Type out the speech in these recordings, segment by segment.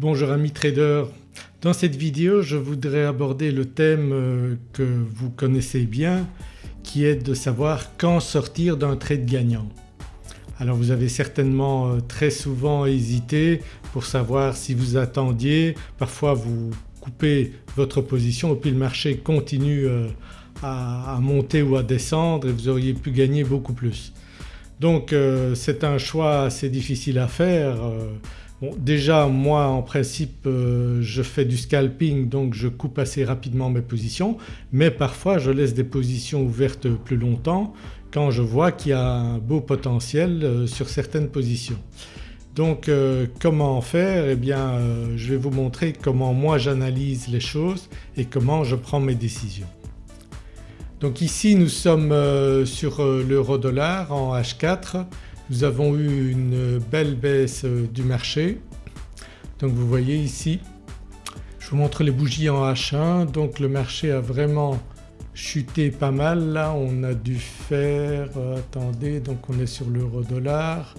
Bonjour amis traders, dans cette vidéo je voudrais aborder le thème euh, que vous connaissez bien qui est de savoir quand sortir d'un trade gagnant. Alors vous avez certainement euh, très souvent hésité pour savoir si vous attendiez, parfois vous coupez votre position et puis le marché continue euh, à monter ou à descendre et vous auriez pu gagner beaucoup plus. Donc c'est un choix assez difficile à faire Déjà moi en principe euh, je fais du scalping donc je coupe assez rapidement mes positions mais parfois je laisse des positions ouvertes plus longtemps quand je vois qu'il y a un beau potentiel euh, sur certaines positions. Donc euh, comment faire? Eh bien je vais vous montrer comment moi j'analyse les choses et comment je prends mes décisions. Donc ici nous sommes sur l'euro dollar en H4 nous avons eu une belle baisse euh, du marché. Donc vous voyez ici, je vous montre les bougies en H1 donc le marché a vraiment chuté pas mal. Là on a dû faire, euh, attendez donc on est sur l'euro dollar,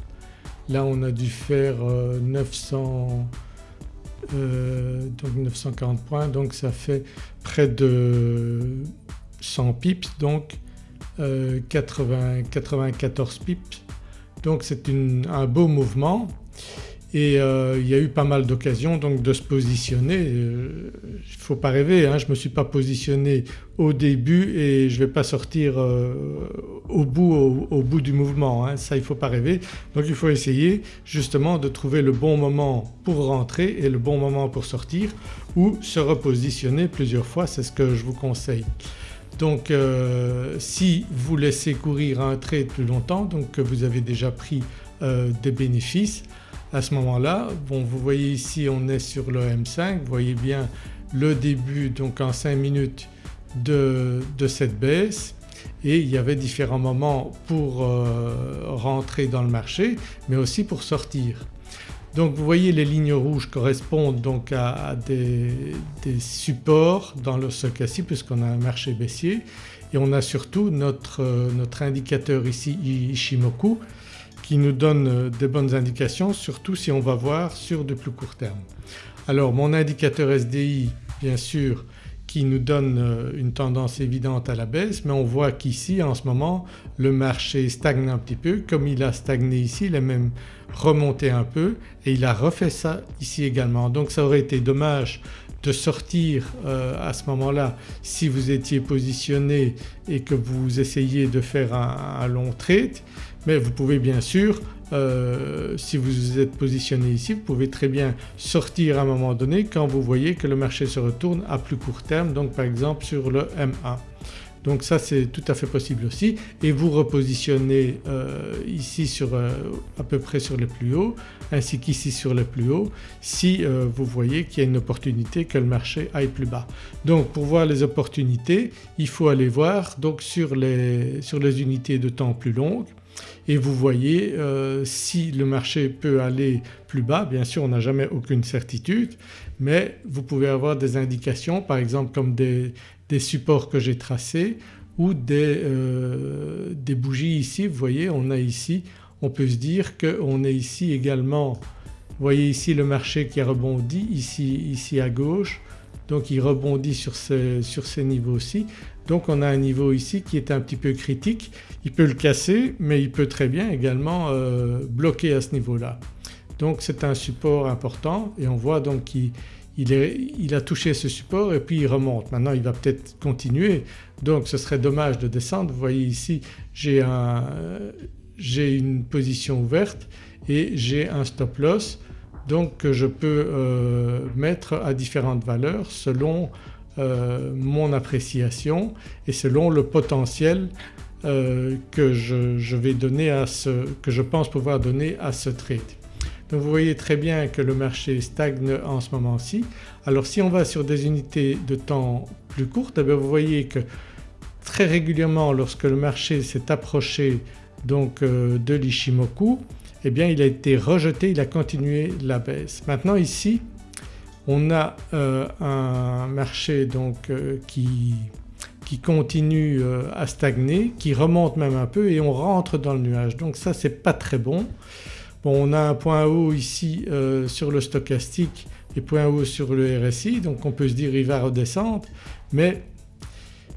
là on a dû faire 900 euh, donc 940 points. Donc ça fait près de 100 pips. Donc 80, 94 pips donc c'est un beau mouvement et euh, il y a eu pas mal d'occasions donc de se positionner. Euh, il ne faut pas rêver, hein, je ne me suis pas positionné au début et je ne vais pas sortir euh, au, bout, au, bout du mouvement, hein, ça il ne faut pas rêver. Donc il faut essayer justement de trouver le bon moment pour rentrer et le bon moment pour sortir ou se repositionner plusieurs fois, c'est ce que je vous conseille. Donc euh, si vous laissez courir un trade plus longtemps donc que vous avez déjà pris euh, des bénéfices à ce moment-là, bon vous voyez ici on est sur le M5, vous voyez bien le début donc en 5 minutes de, cette baisse et il y avait différents moments pour euh, rentrer dans le marché mais aussi pour sortir. Donc vous voyez les lignes rouges correspondent donc à, des, supports dans le stochastique puisqu'on a un marché baissier et on a surtout notre, notre indicateur ici Ishimoku qui nous donne des bonnes indications surtout si on va voir sur de plus court terme. Alors mon indicateur SDI bien sûr qui nous donne euh, une tendance évidente à la baisse mais on voit qu'ici en ce moment le marché stagne un petit peu comme il a stagné ici il a même remonté un peu et il a refait ça ici également. Donc ça aurait été dommage de sortir euh, à ce moment-là si vous étiez positionné et que vous essayiez de faire un, un long trade mais vous pouvez bien sûr euh, si vous êtes positionné ici vous pouvez très bien sortir à un moment donné quand vous voyez que le marché se retourne à plus court terme donc par exemple sur le M1. Donc ça c'est tout à fait possible aussi et vous repositionnez euh, ici sur euh, à peu près sur les plus hauts ainsi qu'ici sur les plus hauts si vous voyez qu'il y a une opportunité que le marché aille plus bas. Donc pour voir les opportunités il faut aller voir donc sur les, sur les unités de temps plus longues et vous voyez euh, si le marché peut aller plus bas bien sûr on n'a jamais aucune certitude mais vous pouvez avoir des indications par exemple comme des, supports que j'ai tracés ou euh, des, bougies ici. Vous voyez on a ici on peut se dire qu'on est ici également. Vous voyez ici le marché qui a rebondi ici, ici à gauche. Donc il rebondit sur ces, sur ces niveaux-ci. Donc on a un niveau ici qui est un petit peu critique, il peut le casser mais il peut très bien également euh, bloquer à ce niveau-là. Donc c'est un support important et on voit donc qu'il il, a touché ce support et puis il remonte. Maintenant il va peut-être continuer donc ce serait dommage de descendre. Vous voyez ici j'ai une position ouverte et j'ai un stop loss donc que je peux euh, mettre à différentes valeurs selon euh, mon appréciation et selon le potentiel euh, que je, vais donner à ce, que je pense pouvoir donner à ce trade. Donc vous voyez très bien que le marché stagne en ce moment-ci. Alors si on va sur des unités de temps plus courtes eh vous voyez que très régulièrement lorsque le marché s'est approché donc de l'Ishimoku eh bien il a été rejeté, il a continué la baisse. Maintenant ici on a euh, un marché donc euh, qui, continue euh, à stagner, qui remonte même un peu et on rentre dans le nuage. Donc ça c'est pas très bon. On a un point haut ici sur le stochastique et point haut sur le RSI donc on peut se dire il va redescendre. Mais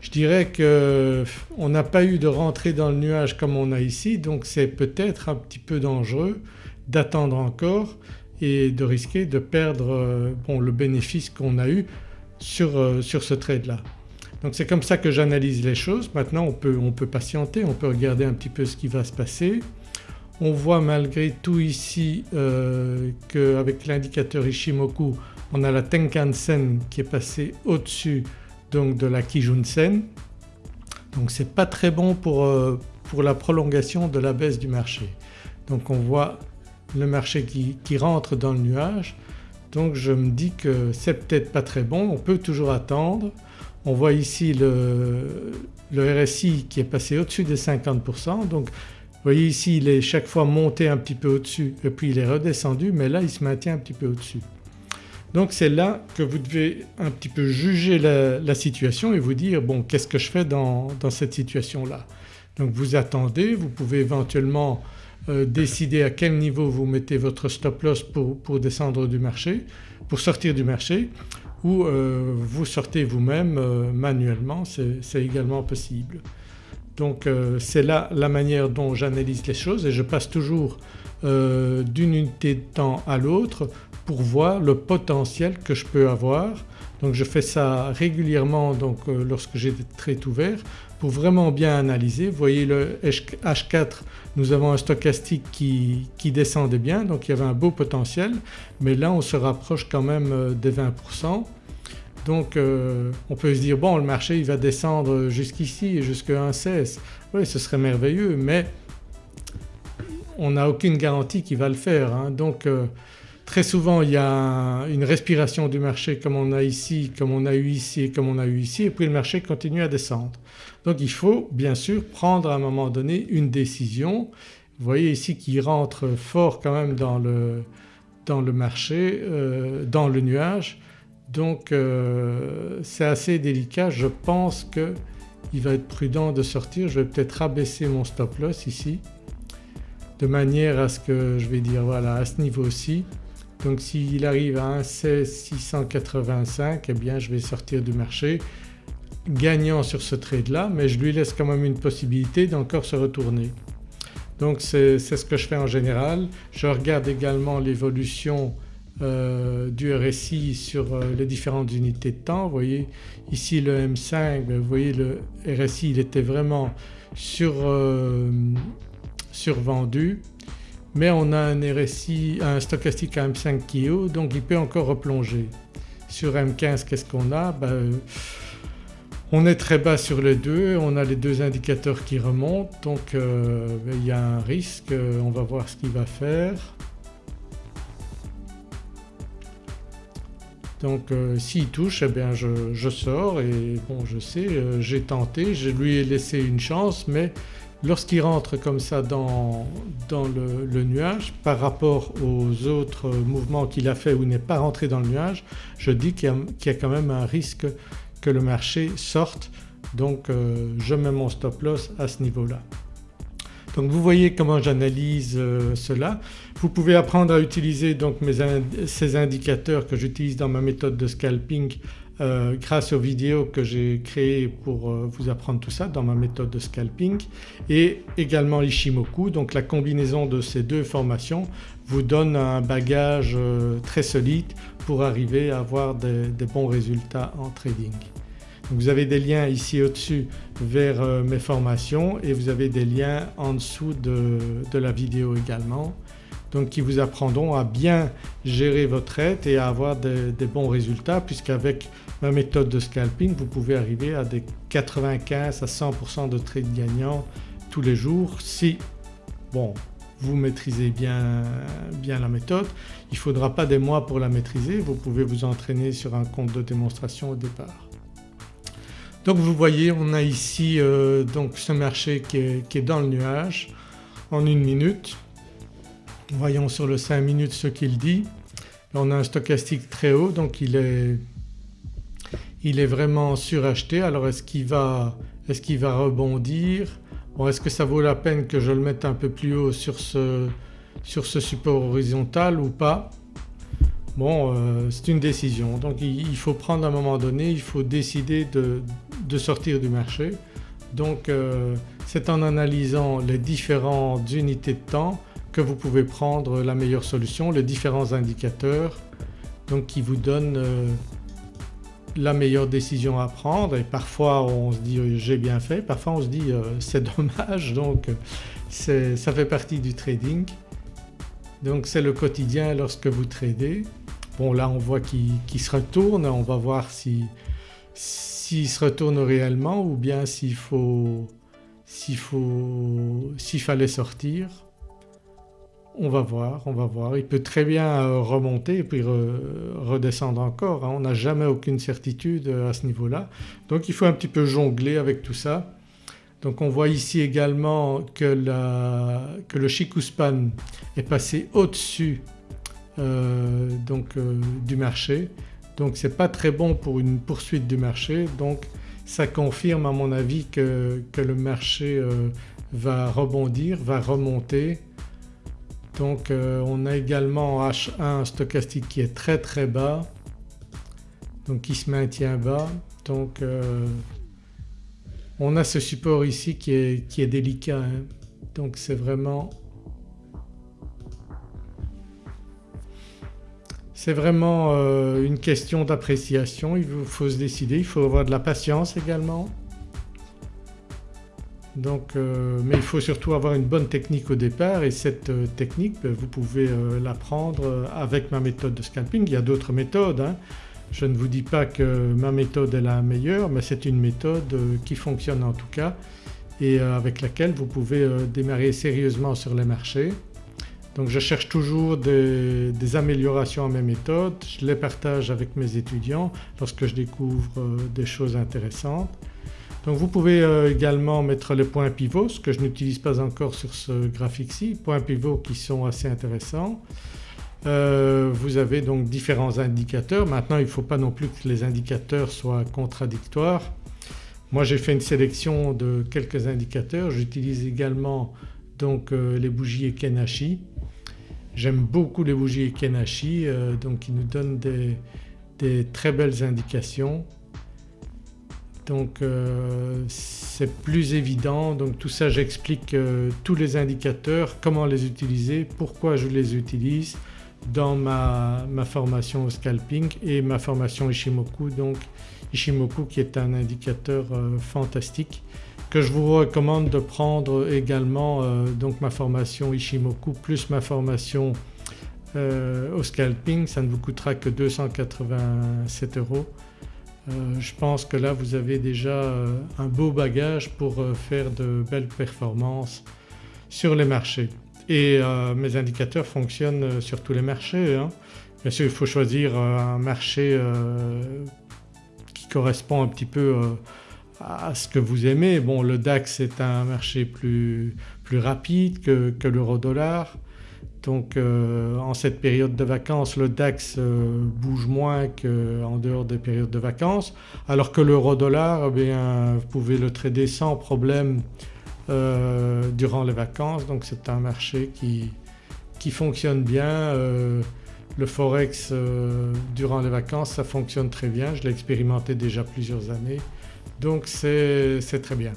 je dirais qu'on n'a pas eu de rentrée dans le nuage comme on a ici. Donc c'est peut-être un petit peu dangereux d'attendre encore et de risquer de perdre euh, bon, le bénéfice qu'on a eu sur, euh, sur ce trade là. Donc c'est comme ça que j'analyse les choses. Maintenant on peut, on peut patienter, on peut regarder un petit peu ce qui va se passer. On voit malgré tout ici euh, qu'avec l'indicateur Ishimoku on a la Tenkan-sen qui est passée au-dessus donc de la Kijun-sen. Donc c'est pas très bon pour, euh, pour la prolongation de la baisse du marché. Donc on voit le marché qui, rentre dans le nuage donc je me dis que c'est peut-être pas très bon, on peut toujours attendre. On voit ici le, RSI qui est passé au-dessus des 50% donc vous voyez ici il est chaque fois monté un petit peu au-dessus et puis il est redescendu mais là il se maintient un petit peu au-dessus. Donc c'est là que vous devez un petit peu juger la, situation et vous dire bon qu'est-ce que je fais dans cette situation-là? Donc vous attendez, vous pouvez éventuellement euh, décider à quel niveau vous mettez votre stop loss pour, descendre du marché, pour sortir du marché ou euh, vous sortez vous-même euh, manuellement c'est également possible. Donc c'est là la manière dont j'analyse les choses et je passe toujours d'une unité de temps à l'autre pour voir le potentiel que je peux avoir. Donc je fais ça régulièrement donc, euh, lorsque j'ai des trades ouverts pour vraiment bien analyser. Voyez le H4 nous avons un stochastique qui, descendait bien donc il y avait un beau potentiel mais là on se rapproche quand même euh, des 20%. Donc euh, on peut se dire bon le marché il va descendre jusqu'ici jusqu'à 1,16 oui ce serait merveilleux mais on n'a aucune garantie qu'il va le faire hein. donc Très souvent il y a une respiration du marché comme on a ici, comme on a eu ici et comme on a eu ici et puis le marché continue à descendre. Donc il faut bien sûr prendre à un moment donné une décision. Vous voyez ici qu'il rentre fort quand même dans le, dans le marché, euh, dans le nuage donc euh, c'est assez délicat. Je pense qu'il va être prudent de sortir. Je vais peut-être rabaisser mon stop loss ici de manière à ce que je vais dire voilà à ce niveau-ci donc s'il arrive à 1,16,685 eh bien je vais sortir du marché gagnant sur ce trade là mais je lui laisse quand même une possibilité d'encore se retourner. Donc c'est ce que je fais en général. Je regarde également l'évolution euh, du RSI sur euh, les différentes unités de temps. Vous voyez ici le M5, ben, vous voyez le RSI il était vraiment sur, euh, survendu mais on a un RSI, un stochastique à M5 qui est haut donc il peut encore replonger. Sur M15 qu'est-ce qu'on a? Ben, euh, On est très bas sur les deux, on a les deux indicateurs qui remontent donc euh, ben, il y a un risque, euh, on va voir ce qu'il va faire. Donc s'il touche eh bien je, je, sors et bon je sais j'ai tenté, je lui ai laissé une chance mais Lorsqu'il rentre comme ça dans, le, nuage par rapport aux autres mouvements qu'il a fait il n'est pas rentré dans le nuage, je dis qu'il y, a quand même un risque que le marché sorte donc euh, je mets mon stop loss à ce niveau-là. Donc vous voyez comment j'analyse euh, cela. Vous pouvez apprendre à utiliser donc ces indicateurs que j'utilise dans ma méthode de scalping euh, grâce aux vidéos que j'ai créées pour euh, vous apprendre tout ça dans ma méthode de scalping et également l'Ishimoku. Donc la combinaison de ces deux formations vous donne un bagage euh, très solide pour arriver à avoir des, bons résultats en trading. vous avez des liens ici au-dessus vers mes formations et vous avez des liens en dessous de, de la vidéo également donc qui vous apprendront à bien gérer votre aide et à avoir des, bons résultats puisqu'avec ma méthode de scalping vous pouvez arriver à des 95 à 100% de trades gagnants tous les jours si bon vous maîtrisez bien, bien la méthode. Il ne faudra pas des mois pour la maîtriser, vous pouvez vous entraîner sur un compte de démonstration au départ. Donc vous voyez on a ici euh, donc ce marché qui est dans le nuage en une minute Voyons sur le 5 minutes ce qu'il dit. on a un stochastique très haut donc il est, il est vraiment suracheté. Alors est-ce qu'il va, est va rebondir? Est-ce que ça vaut la peine que je le mette un peu plus haut sur ce, sur ce support horizontal ou pas? Bon euh, c'est une décision donc il, faut prendre à un moment donné, il faut décider de, sortir du marché. Donc euh, c'est en analysant les différentes unités de temps que vous pouvez prendre la meilleure solution, les différents indicateurs donc qui vous donnent euh, la meilleure décision à prendre et parfois on se dit j'ai bien fait, parfois on se dit c'est dommage donc ça fait partie du trading. Donc c'est le quotidien lorsque vous tradez. Bon là on voit qu'il se retourne, on va voir s'il se retourne réellement ou bien s'il faut s'il fallait sortir. On va voir, on va voir. Il peut très bien euh, remonter et puis redescendre encore. Hein. On n'a jamais aucune certitude euh, à ce niveau-là. Donc il faut un petit peu jongler avec tout ça. Donc on voit ici également que, le Chikuspan est passé au-dessus euh, du marché donc c'est pas très bon pour une poursuite du marché donc ça confirme à mon avis que, le marché va rebondir, va remonter. Donc on a également H1 stochastique qui est très très bas donc qui se maintient bas donc on a ce support ici qui est, qui est délicat hein. donc c'est vraiment C'est vraiment euh, une question d'appréciation, il faut se décider, il faut avoir de la patience également. Donc, euh, mais il faut surtout avoir une bonne technique au départ et cette euh, technique ben, vous pouvez l'apprendre avec ma méthode de scalping. Il y a d'autres méthodes, hein. je ne vous dis pas que ma méthode est la meilleure mais c'est une méthode qui fonctionne en tout cas et avec laquelle vous pouvez démarrer sérieusement sur les marchés. Donc je cherche toujours des, améliorations à mes méthodes, je les partage avec mes étudiants lorsque je découvre euh, des choses intéressantes. Donc vous pouvez euh, également mettre les points pivots, ce que je n'utilise pas encore sur ce graphique-ci, points pivots qui sont assez intéressants. Euh, vous avez donc différents indicateurs. Maintenant il ne faut pas non plus que les indicateurs soient contradictoires. Moi j'ai fait une sélection de quelques indicateurs, j'utilise également donc les bougies Ekenashi J'aime beaucoup les bougies Kenashi euh, donc qui nous donnent des, très belles indications. Donc euh, c'est plus évident. Donc tout ça j'explique euh, tous les indicateurs, comment les utiliser, pourquoi je les utilise dans ma, ma, formation au scalping et ma formation Ishimoku. Donc Ishimoku qui est un indicateur fantastique que je vous recommande de prendre également euh, donc ma formation Ishimoku plus ma formation euh, au scalping, ça ne vous coûtera que 287 euros. Euh, je pense que là vous avez déjà un beau bagage pour faire de belles performances sur les marchés. Et mes indicateurs fonctionnent sur tous les marchés. Bien sûr il faut choisir un marché qui correspond un petit peu à ce que vous aimez. Bon le DAX est un marché plus, plus rapide que, l'euro-dollar donc euh, en cette période de vacances le DAX euh, bouge moins qu'en dehors des périodes de vacances alors que l'euro-dollar eh vous pouvez le trader sans problème euh, durant les vacances donc c'est un marché qui, qui fonctionne bien. le forex durant les vacances ça fonctionne très bien, je l'ai expérimenté déjà plusieurs années donc c'est très bien.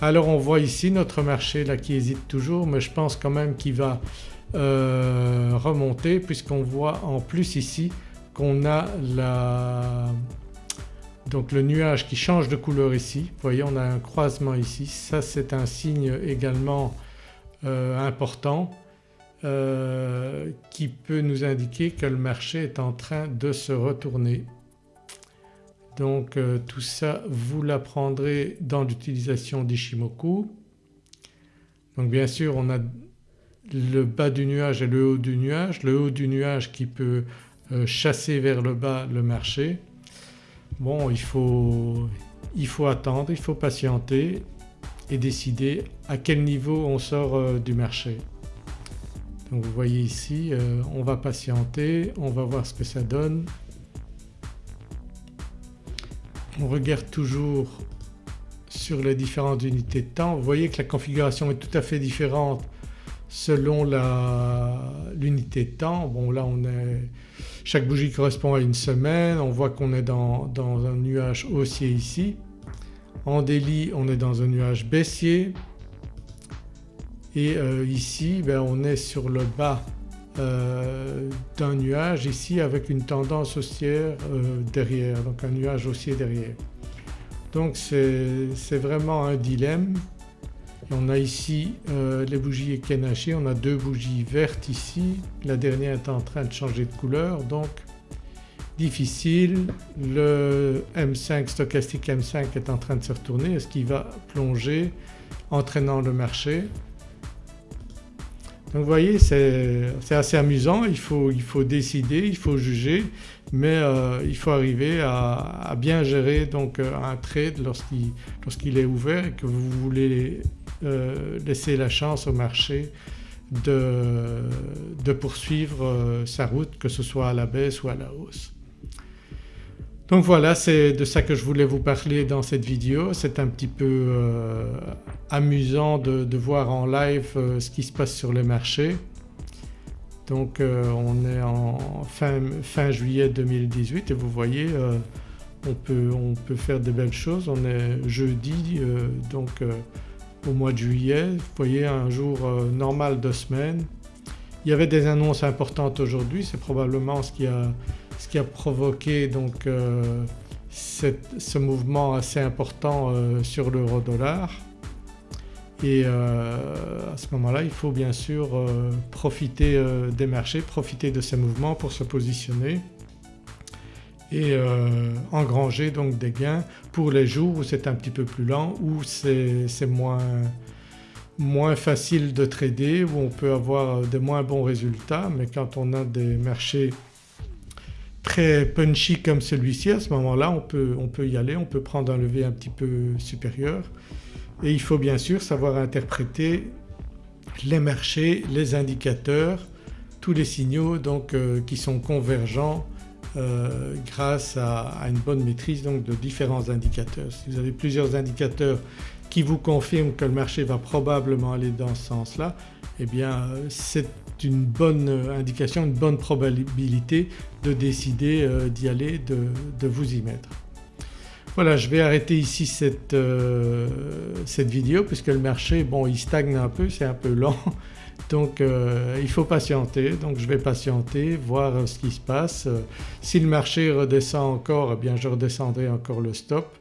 Alors on voit ici notre marché là qui hésite toujours mais je pense quand même qu'il va euh, remonter puisqu'on voit en plus ici qu'on a donc le nuage qui change de couleur ici. Voyez on a un croisement ici, ça c'est un signe également euh, important euh, qui peut nous indiquer que le marché est en train de se retourner. Donc tout ça vous l'apprendrez dans l'utilisation d'Ishimoku. Donc bien sûr on a le bas du nuage et le haut du nuage, le haut du nuage qui peut euh, chasser vers le bas le marché. Bon il faut, attendre, il faut patienter et décider à quel niveau on sort euh, du marché. Donc vous voyez ici on va patienter, on va voir ce que ça donne on regarde toujours sur les différentes unités de temps, vous voyez que la configuration est tout à fait différente selon l'unité de temps. Bon là on est, chaque bougie correspond à une semaine, on voit qu'on est dans, un nuage haussier ici. En délit on est dans un nuage baissier et euh, ici ben, on est sur le bas euh, d'un nuage ici avec une tendance haussière euh, derrière, donc un nuage haussier derrière. Donc c'est vraiment un dilemme. On a ici euh, les bougies Ekenashi, on a deux bougies vertes ici, la dernière est en train de changer de couleur donc difficile. Le M5 stochastique M5 est en train de se retourner, est-ce qu'il va plonger entraînant le marché? Donc vous voyez c'est assez amusant, il faut, il faut, décider, il faut juger mais euh, il faut arriver à, bien gérer donc euh, un trade lorsqu'il est ouvert et que vous voulez euh, laisser la chance au marché de, poursuivre sa route que ce soit à la baisse ou à la hausse. Donc voilà c'est de ça que je voulais vous parler dans cette vidéo. C'est un petit peu euh, amusant de, voir en live euh, ce qui se passe sur les marchés. Donc euh, on est en fin, juillet 2018 et vous voyez on peut, on, peut, faire de belles choses. On est jeudi donc au mois de juillet, vous voyez un jour normal de semaine. Il y avait des annonces importantes aujourd'hui, c'est probablement ce qui a ce qui a provoqué donc euh, ce mouvement assez important euh, sur l'euro dollar et euh, à ce moment-là il faut bien sûr profiter des marchés, profiter de ces mouvements pour se positionner et engranger donc des gains. Pour les jours où c'est un petit peu plus lent, où c'est moins, facile de trader, où on peut avoir des moins bons résultats. Mais quand on a des marchés très punchy comme celui-ci à ce moment-là on peut, on peut y aller, on peut prendre un lever un petit peu supérieur. Et il faut bien sûr savoir interpréter les marchés, les indicateurs, tous les signaux donc euh, qui sont convergents euh, grâce à, une bonne maîtrise donc de différents indicateurs. Si vous avez plusieurs indicateurs qui vous confirment que le marché va probablement aller dans ce sens-là eh bien c'est une bonne indication, une bonne probabilité de décider euh, d'y aller, de, vous y mettre. Voilà je vais arrêter ici cette, euh, cette vidéo puisque le marché bon il stagne un peu, c'est un peu lent donc euh, il faut patienter. Donc je vais patienter, voir ce qui se passe. si le marché redescend encore eh bien je redescendrai encore le stop.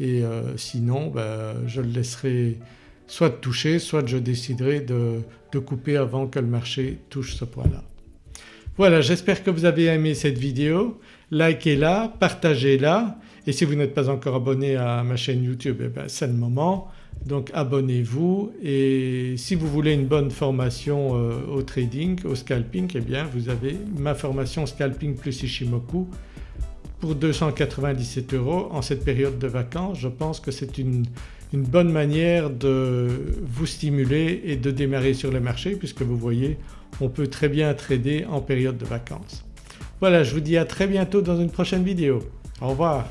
Et sinon ben, je le laisserai soit toucher soit je déciderai de, de couper avant que le marché touche ce point-là. Voilà j'espère que vous avez aimé cette vidéo, likez-la, partagez-la. Et si vous n'êtes pas encore abonné à ma chaîne YouTube eh ben, c'est le moment donc abonnez-vous et si vous voulez une bonne formation euh, au trading, au scalping eh bien vous avez ma formation scalping plus Ishimoku pour 297 euros en cette période de vacances. Je pense que c'est une, une bonne manière de vous stimuler et de démarrer sur le marché puisque vous voyez on peut très bien trader en période de vacances. Voilà je vous dis à très bientôt dans une prochaine vidéo. Au revoir.